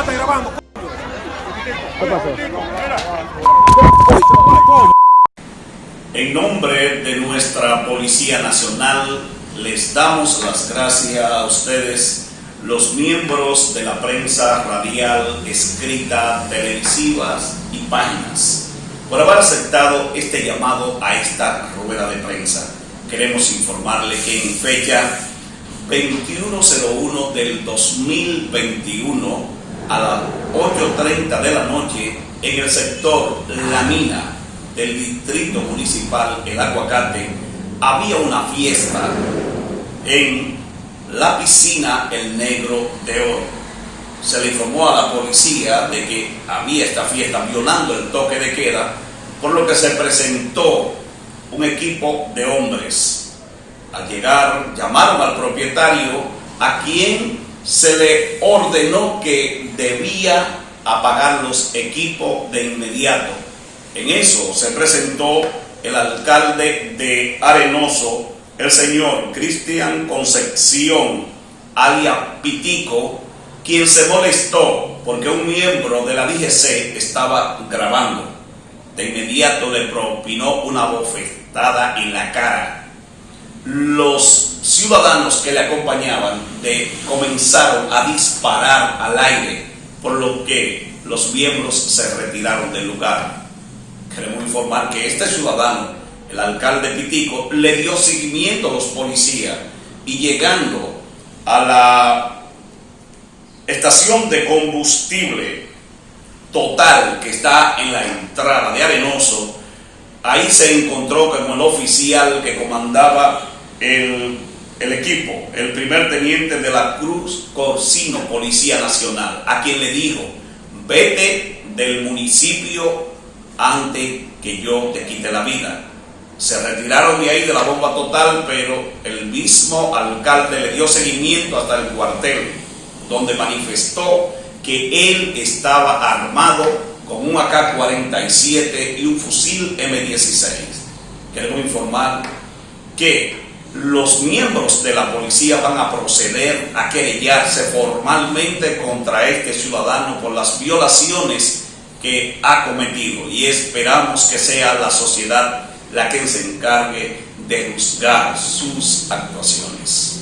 Oye, estás grabando. ¿Qué pasó? En nombre de nuestra Policía Nacional, les damos las gracias a ustedes, los miembros de la prensa radial, escrita, televisivas y páginas, por haber aceptado este llamado a esta rueda de prensa. Queremos informarle que en fecha 2101 del 2021 a las 8.30 de la noche en el sector La Mina del distrito municipal El Aguacate había una fiesta en la piscina El Negro de Oro. Se le informó a la policía de que había esta fiesta violando el toque de queda, por lo que se presentó un equipo de hombres. Al llegar, llamaron al propietario a quien se le ordenó que debía apagar los equipos de inmediato. En eso se presentó el alcalde de Arenoso, el señor Cristian Concepción, alia Pitico, quien se molestó porque un miembro de la DGC estaba grabando. De inmediato le propinó una bofetada en la cara. Los ciudadanos que le acompañaban comenzaron a disparar al aire, por lo que los miembros se retiraron del lugar. Queremos informar que este ciudadano, el alcalde Pitico, le dio seguimiento a los policías y llegando a la estación de combustible total que está en la entrada de Arenoso, ahí se encontró con el oficial que comandaba el, el, equipo, el primer teniente de la Cruz Corsino, Policía Nacional, a quien le dijo, vete del municipio antes que yo te quite la vida. Se retiraron de ahí de la bomba total, pero el mismo alcalde le dio seguimiento hasta el cuartel, donde manifestó que él estaba armado con un AK-47 y un fusil M16. Queremos informar que los miembros de la policía van a proceder a querellarse formalmente contra este ciudadano por las violaciones que ha cometido y esperamos que sea la sociedad la que se encargue de juzgar sus actuaciones.